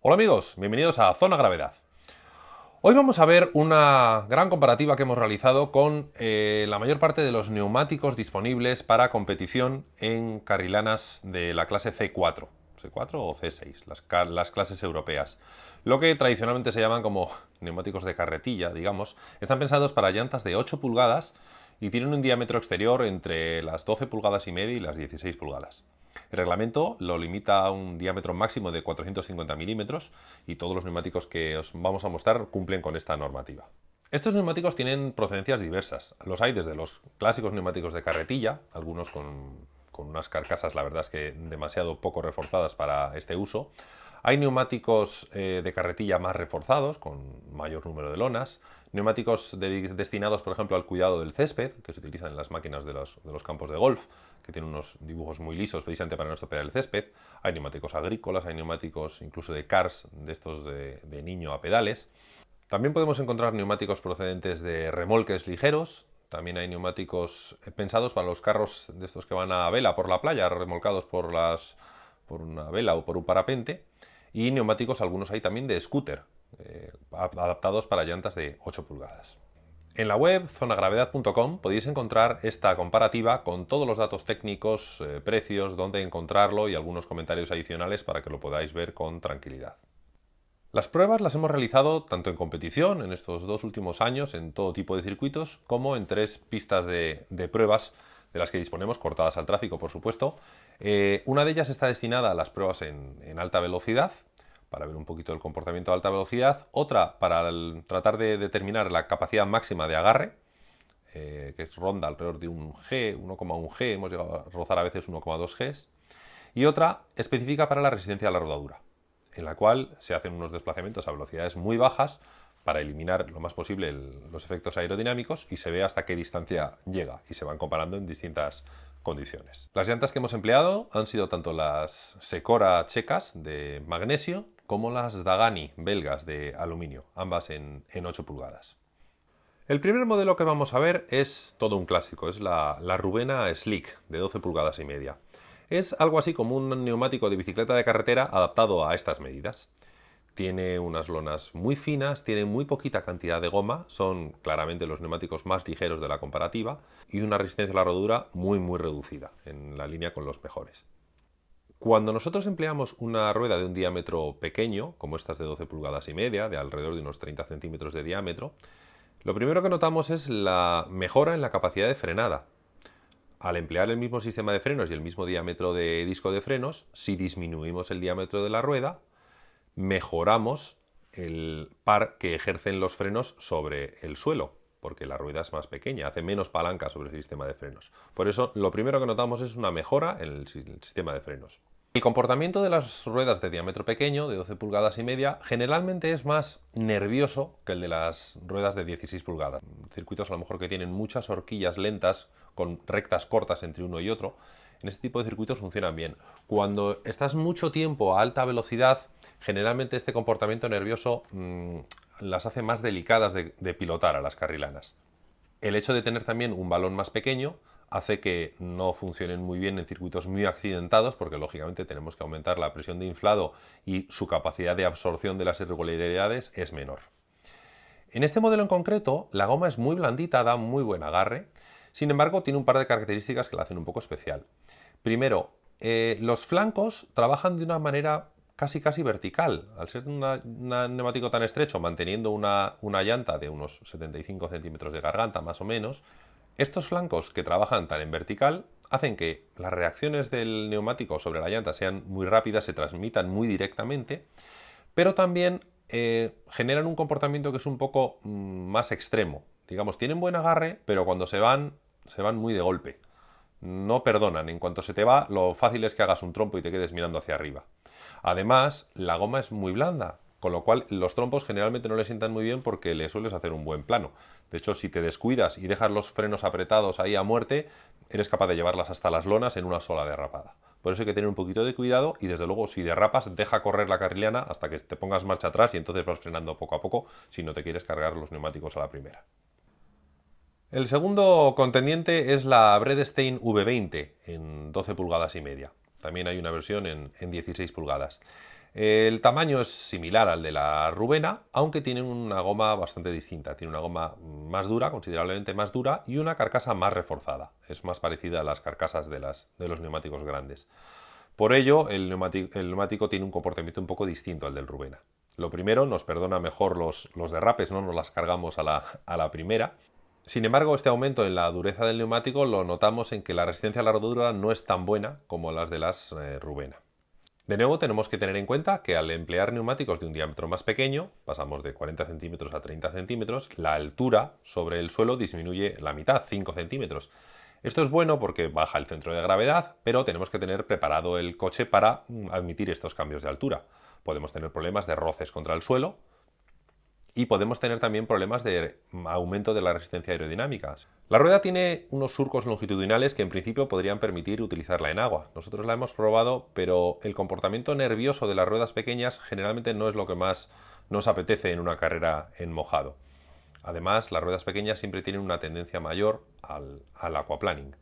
Hola amigos, bienvenidos a Zona Gravedad. Hoy vamos a ver una gran comparativa que hemos realizado con eh, la mayor parte de los neumáticos disponibles para competición en carrilanas de la clase C4. C4 o C6, las, las, clases europeas. Lo que tradicionalmente se llaman como neumáticos de carretilla, digamos, están pensados para llantas de 8 pulgadas y tienen un diámetro exterior entre las 12 pulgadas y media y las 16 pulgadas. El reglamento lo limita a un diámetro máximo de 450 milímetros y todos los neumáticos que os vamos a mostrar cumplen con esta normativa. Estos neumáticos tienen procedencias diversas. Los hay desde los clásicos neumáticos de carretilla, algunos con, unas carcasas, la verdad es que demasiado poco reforzadas para este uso. Hay neumáticos eh, de carretilla más reforzados, con mayor número de lonas, neumáticos destinados, por ejemplo, al cuidado del césped, que se utilizan en las máquinas de los, campos de golf, que tienen unos dibujos muy lisos precisamente para no estropear el césped. Hay neumáticos agrícolas, hay neumáticos incluso de cars, de estos de, de niño a pedales. También podemos encontrar neumáticos procedentes de remolques ligeros, también hay neumáticos pensados para los carros de estos que van a vela por la playa, remolcados por, las, por una vela o por un parapente. Y neumáticos, algunos hay también de scooter, eh, adaptados para llantas de 8 pulgadas. En la web zonagravedad.com podéis encontrar esta comparativa con todos los datos técnicos, eh, precios, dónde encontrarlo y algunos comentarios adicionales para que lo podáis ver con tranquilidad. Las pruebas las hemos realizado tanto en competición en estos dos últimos años, en todo tipo de circuitos, como en tres pistas de, pruebas de las que disponemos, cortadas al tráfico por supuesto. Eh, una de ellas está destinada a las pruebas en alta velocidad, para ver un poquito el comportamiento de alta velocidad, otra para tratar de determinar la capacidad máxima de agarre, eh, que es ronda alrededor de un G, 1,1 G, hemos llegado a rozar a veces 1,2 Gs, y otra específica para la resistencia a la rodadura, en la cual se hacen unos desplazamientos a velocidades muy bajas para eliminar lo más posible los efectos aerodinámicos y se ve hasta qué distancia llega y se van comparando en distintas Las llantas que hemos empleado han sido tanto las Secora checas de magnesio como las Dagani belgas de aluminio, ambas en, 8 pulgadas. El primer modelo que vamos a ver es todo un clásico, es la, la Rubena Slick de 12 pulgadas y media. Es algo así como un neumático de bicicleta de carretera adaptado a estas medidas. Tiene unas lonas muy finas, tiene muy poquita cantidad de goma, son claramente los neumáticos más ligeros de la comparativa y una resistencia a la rodura muy muy reducida, en la línea con los mejores. Cuando nosotros empleamos una rueda de un diámetro pequeño, como estas de 12 pulgadas y media, de alrededor de unos 30 centímetros de diámetro, lo primero que notamos es la mejora en la capacidad de frenada. Al emplear el mismo sistema de frenos y el mismo diámetro de disco de frenos, si disminuimos el diámetro de la rueda, mejoramos el par que ejercen los frenos sobre el suelo, porque la rueda es más pequeña, hace menos palanca sobre el sistema de frenos. Por eso, lo primero que notamos es una mejora en el sistema de frenos. El comportamiento de las ruedas de diámetro pequeño, de 12 pulgadas y media, generalmente es más nervioso que el de las ruedas de 16 pulgadas. Circuitos a lo mejor que tienen muchas horquillas lentas con rectas cortas entre uno y otro, en este tipo de circuitos funcionan bien. Cuando estás mucho tiempo a alta velocidad, generalmente este comportamiento nervioso mm, las hace más delicadas de pilotar a las carrilanas. El hecho de tener también un balón más pequeño hace que no funcionen muy bien en circuitos muy accidentados porque lógicamente tenemos que aumentar la presión de inflado y su capacidad de absorción de las irregularidades es menor. En este modelo en concreto la goma es muy blandita, da muy buen agarre, sin embargo tiene un par de características que la hacen un poco especial. Primero, eh, los flancos trabajan de una manera casi casi vertical. Al ser un neumático tan estrecho, manteniendo una, una llanta de unos 75 centímetros de garganta más o menos, estos flancos que trabajan tan en vertical hacen que las reacciones del neumático sobre la llanta sean muy rápidas, se transmitan muy directamente, pero también eh, generan un comportamiento que es un poco mm, más extremo. Digamos, tienen buen agarre, pero cuando se van, se van muy de golpe. No perdonan, en cuanto se te va, lo fácil es que hagas un trompo y te quedes mirando hacia arriba. Además, la goma es muy blanda, con lo cual los trompos generalmente no le sientan muy bien porque le sueles hacer un buen plano. De hecho, si te descuidas y dejas los frenos apretados ahí a muerte, eres capaz de llevarlas hasta las lonas en una sola derrapada. Por eso hay que tener un poquito de cuidado y desde luego si derrapas deja correr la carriliana hasta que te pongas marcha atrás y entonces vas frenando poco a poco si no te quieres cargar los neumáticos a la primera. El segundo contendiente es la Bredestein V20 en 12 pulgadas y media. También hay una versión en, en 16 pulgadas. El tamaño es similar al de la Rubena, aunque tiene una goma bastante distinta. Tiene una goma más dura, considerablemente más dura, y una carcasa más reforzada. Es más parecida a las carcasas de, los neumáticos grandes. Por ello, el neumático, tiene un comportamiento un poco distinto al del Rubena. Lo primero, nos perdona mejor los, derrapes, no nos las cargamos a la, a la primera. Sin embargo, este aumento en la dureza del neumático lo notamos en que la resistencia a la rodadura no es tan buena como las de las eh, Rubena. De nuevo, tenemos que tener en cuenta que al emplear neumáticos de un diámetro más pequeño, pasamos de 40 centímetros a 30 centímetros, la altura sobre el suelo disminuye la mitad, 5 centímetros. Esto es bueno porque baja el centro de gravedad, pero tenemos que tener preparado el coche para mm, admitir estos cambios de altura. Podemos tener problemas de roces contra el suelo, y podemos tener también problemas de aumento de la resistencia aerodinámica. La rueda tiene unos surcos longitudinales que en principio podrían permitir utilizarla en agua. Nosotros la hemos probado, pero el comportamiento nervioso de las ruedas pequeñas generalmente no es lo que más nos apetece en una carrera en mojado. Además, las ruedas pequeñas siempre tienen una tendencia mayor al, aquaplaning.